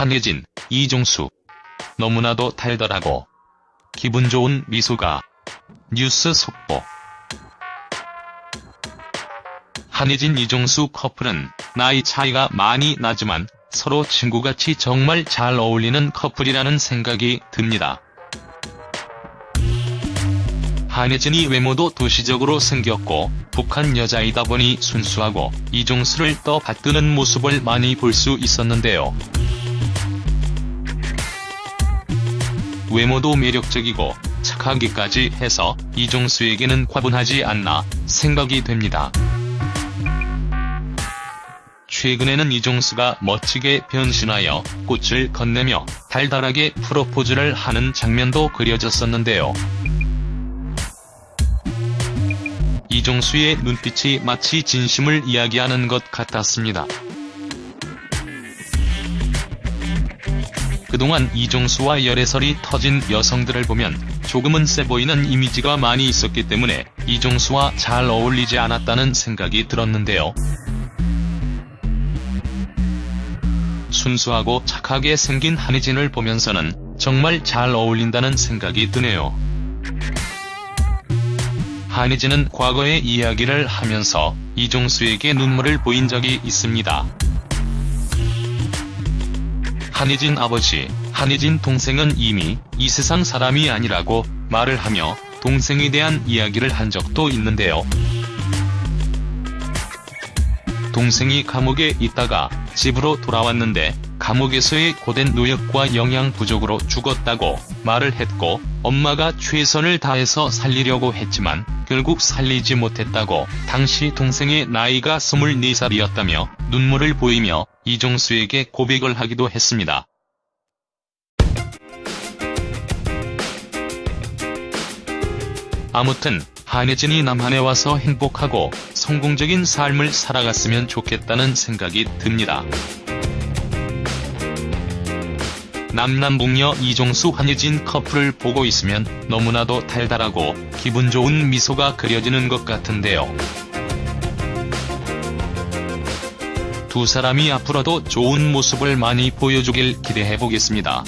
한혜진, 이종수. 너무나도 달달하고 기분 좋은 미소가 뉴스 속보 한혜진 이종수 커플은 나이 차이가 많이 나지만 서로 친구같이 정말 잘 어울리는 커플이라는 생각이 듭니다. 한혜진이 외모도 도시적으로 생겼고 북한 여자이다 보니 순수하고 이종수를 떠받드는 모습을 많이 볼 수 있었는데요. 외모도 매력적이고 착하기까지 해서 이종수에게는 과분하지 않나 생각이 됩니다. 최근에는 이종수가 멋지게 변신하여 꽃을 건네며 달달하게 프로포즈를 하는 장면도 그려졌었는데요. 이종수의 눈빛이 마치 진심을 이야기하는 것 같았습니다. 그동안 이종수와 열애설이 터진 여성들을 보면 조금은 세 보이는 이미지가 많이 있었기 때문에 이종수와 잘 어울리지 않았다는 생각이 들었는데요. 순수하고 착하게 생긴 한혜진을 보면서는 정말 잘 어울린다는 생각이 드네요. 한혜진은 과거의 이야기를 하면서 이종수에게 눈물을 보인 적이 있습니다. 한혜진 아버지, 한혜진 동생은 이미 이 세상 사람이 아니라고 말을 하며 동생에 대한 이야기를 한 적도 있는데요. 동생이 감옥에 있다가 집으로 돌아왔는데 감옥에서의 고된 노역과 영양 부족으로 죽었다고 말을 했고 엄마가 최선을 다해서 살리려고 했지만 결국 살리지 못했다고 당시 동생의 나이가 24살이었다며 눈물을 보이며 이종수에게 고백을 하기도 했습니다. 아무튼 한혜진이 남한에 와서 행복하고 성공적인 삶을 살아갔으면 좋겠다는 생각이 듭니다. 남남북녀 이종수 한혜진 커플을 보고 있으면 너무나도 달달하고 기분 좋은 미소가 그려지는 것 같은데요. 두 사람이 앞으로도 좋은 모습을 많이 보여주길 기대해보겠습니다.